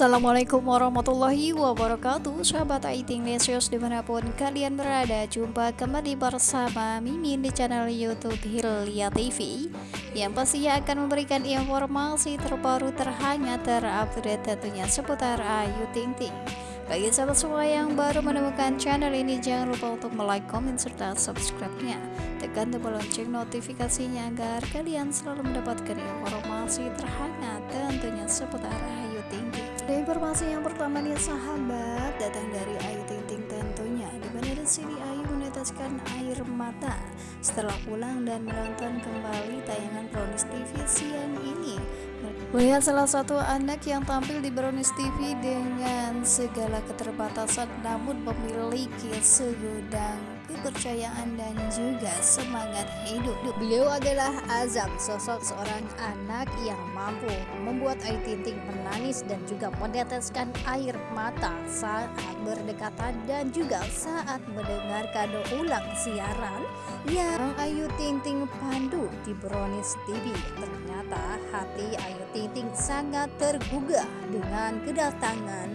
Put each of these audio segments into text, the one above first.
Assalamualaikum warahmatullahi wabarakatuh. Sahabat Aiting Lesios di mana pun kalian berada Jumpa kembali bersama Mimin di channel Youtube Hilya TV Yang pastinya akan memberikan informasi terbaru terhangat terupdate tentunya seputar Ayu Ting Ting bagi sahabat semua yang baru menemukan channel ini jangan lupa untuk like, komen, serta subscribe-nya. Tekan tombol lonceng notifikasinya agar kalian selalu mendapatkan informasi terhangat tentunya seputar Ayu Ting Ting. Dan informasi yang pertama nih sahabat datang dari Ayu Ting Ting tentunya. Di mana di sini Ayu meneteskan air mata. Setelah pulang dan menonton kembali tayangan Brownies TV siang ini Melihat salah satu anak yang tampil di Brownies TV dengan segala keterbatasan namun memiliki segudang kepercayaan dan juga semangat hidup. Beliau adalah Azam, sosok seorang anak yang mampu membuat Ayu Ting Ting menangis dan juga meneteskan air mata saat berdekatan dan juga saat mendengarkan ulang siaran yang Ayu Ting Ting pandu di Brownies TV. Ternyata hati Ayu Ting Ting sangat tergugah dengan kedatangan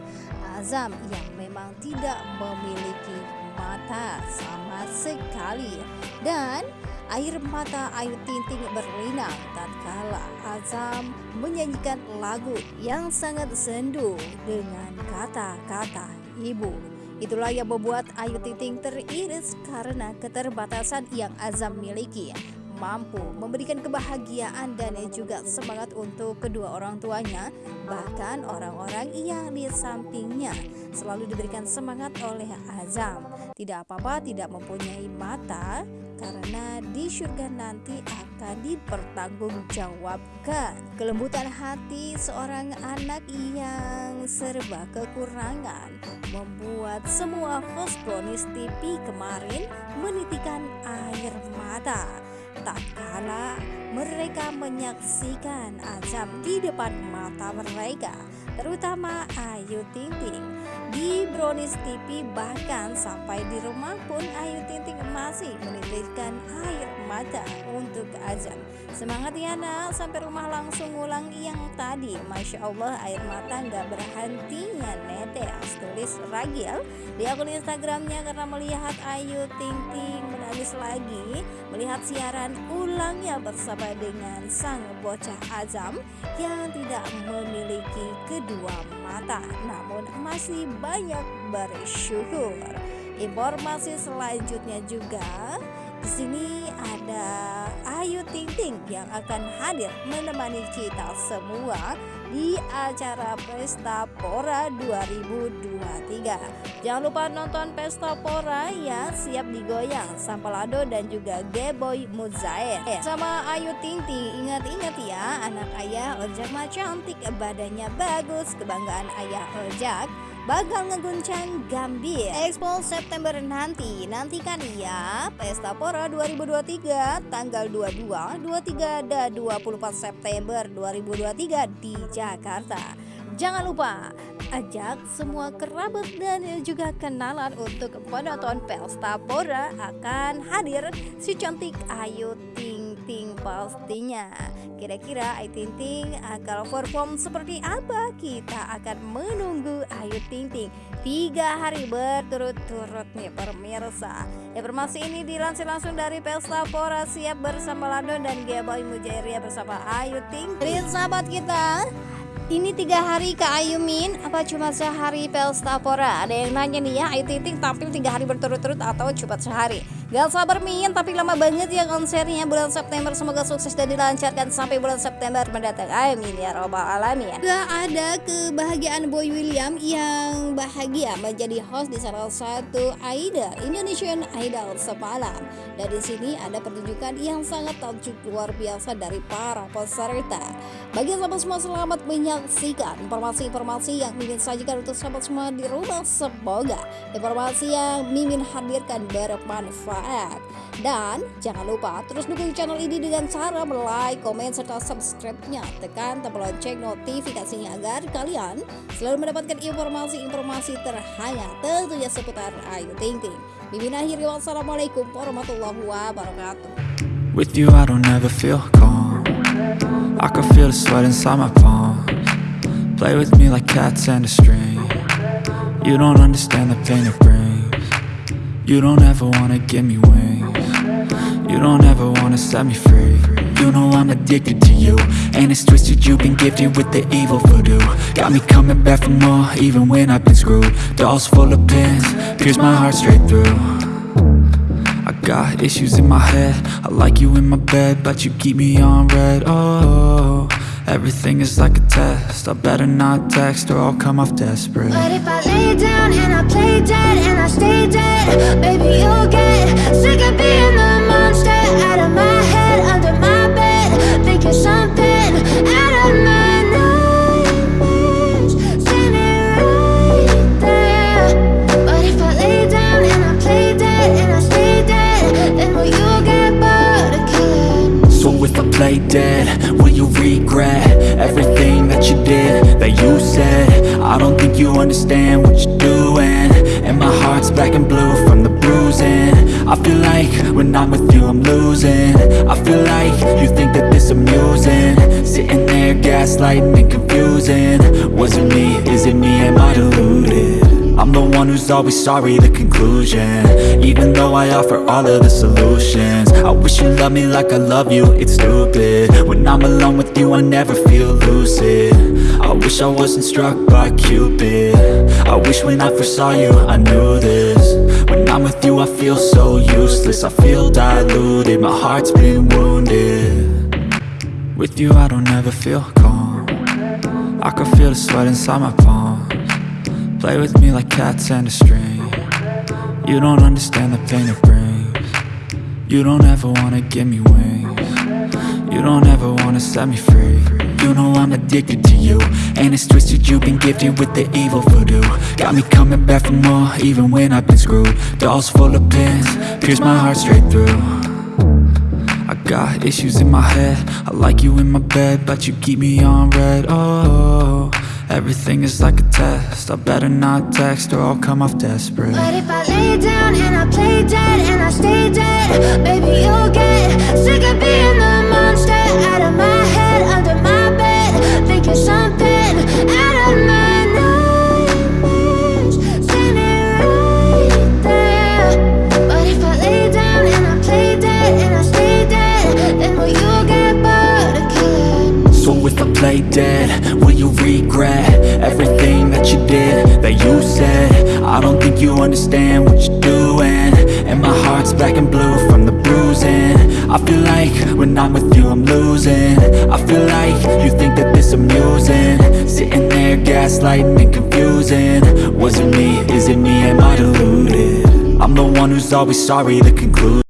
Azam yang memang tidak memiliki mata sama sekali dan air mata Ayu Ting Ting berlinang tatkala Azam menyanyikan lagu yang sangat sendu dengan kata-kata ibu. Itulah yang membuat Ayu Ting Ting teriris karena keterbatasan yang Azam miliki mampu memberikan kebahagiaan dan juga semangat untuk kedua orang tuanya bahkan orang-orang yang di sampingnya selalu diberikan semangat oleh Azam. Tidak apa-apa tidak mempunyai mata karena di surga nanti akan dipertanggungjawabkan. Kelembutan hati seorang anak yang serba kekurangan membuat semua host Brownies TV kemarin menitikan air mata tak kala mereka menyaksikan azab di depan mata mereka terutama Ayu Ting Ting di Brownies TV bahkan sampai di rumah pun Ayu Ting Ting masih menitikkan air mata untuk azan. Semangat ya nak. Sampai rumah langsung ulang yang tadi. Masya Allah air mata nggak berhentinya netes tulis Ragil di akun Instagramnya karena melihat Ayu Ting Ting menangis lagi. Melihat siaran ulangnya bersama dengan sang bocah Azam yang tidak memiliki kedua mata. Namun masih banyak bersyukur. Informasi selanjutnya juga di sini ada Ayu Ting Ting yang akan hadir menemani kita semua di acara Pesta Pora 2023. Jangan lupa nonton Pesta Pora ya, siap digoyang Sampalado dan juga Geboy Muzair. Sama Ayu Ting Ting, ingat-ingat ya, anak ayah Ojak mah cantik, badannya bagus, kebanggaan ayah Ojak bakal ngeguncang Gambir. Expo September nanti. Nantikan ya Pesta Pora 2023 tanggal 22, 23, dan 24 September 2023 di Jakarta. Jangan lupa ajak semua kerabat dan juga kenalan untuk penonton Pesta Pora akan hadir. Si cantik Ayu Ting Ting pastinya Kira-kira Ayu Ting Ting akan perform seperti apa? Kita akan menunggu Ayu Ting Ting Tiga hari berturut-turut nih pemirsa Informasi ini dilansir langsung dari Pesta Pora Siap bersama Lando dan Boy Mujairia bersama Ayu Ting Ting sahabat kita ini tiga hari ke Ayumin apa cuma sehari Pesta Pora? Ada yang nanya nih ya, Ayu Ting Ting tampil tiga hari berturut-turut atau cuma sehari? Gak sabar Min, tapi lama banget ya konsernya bulan September. Semoga sukses dan dilancarkan sampai bulan September mendatang. Amin ya robbal alamin. Gak ada kebahagiaan Boy William yang bahagia menjadi host di salah satu Aida Indonesian Idol semalam. Dan di sini ada pertunjukan yang sangat takjub luar biasa dari para peserta. Bagi sahabat semua selamat menyaksikan informasi-informasi yang Mimin sajikan untuk sahabat semua di rumah. Semoga informasi yang Mimin hadirkan bermanfaat bermanfaat. Dan jangan lupa terus dukung channel ini dengan cara like, komen, serta subscribe-nya. Tekan tombol lonceng notifikasinya agar kalian selalu mendapatkan informasi-informasi terhangat tentunya seputar Ayu Ting Ting. Mimin akhiri wassalamualaikum warahmatullahi wabarakatuh. With you I don't ever feel calm I can feel the sweat inside my palms Play with me like cats and a string You don't understand the pain it brings You don't ever wanna give me wings. You don't ever wanna set me free. You know I'm addicted to you And it's twisted you've been gifted with the evil voodoo. Got me coming back for more even when I've been screwed. Dolls full of pins, pierce my heart straight through. I got issues in my head. I like you in my bed But you keep me on red. Oh, everything is like a test. I better not text or I'll come off desperate. But if I lay down and I play dead and I stay dead Baby, you'll get sick of being the monster Out of my head, under I don't think you understand what you're doing. And my heart's black and blue from the bruising. I feel like when I'm with you I'm losing. I feel like you think that this amusing. Sitting there gaslighting and confusing. Was it me, is it me, the one who's always sorry, the conclusion. Even though I offer all of the solutions I wish you loved me like I love you, it's stupid. When I'm alone with you, I never feel lucid. I wish I wasn't struck by Cupid. I wish when I first saw you, I knew this. When I'm with you, I feel so useless. I feel diluted, my heart's been wounded. With you, I don't ever feel calm. I can feel the sweat inside my palms Play with me like cats and a string. You don't understand the pain it brings. You don't ever wanna give me wings. You don't ever wanna set me free. You know I'm addicted to you And it's twisted. You've been gifted with the evil voodoo. Got me coming back for more even when I've been screwed. Dolls full of pins, pierce my heart straight through. I got issues in my head. I like you in my bed But you keep me on red. Oh, everything is like a test. I better not text or I'll come off desperate. But if I lay down you understand what you're doing. And my heart's black and blue from the bruising. I feel like when I'm with you I'm losing. I feel like you think that this amusing. Sitting there gaslighting and confusing. Was it me, is it me, am I deluded? I'm the one who's always sorry, the conclusion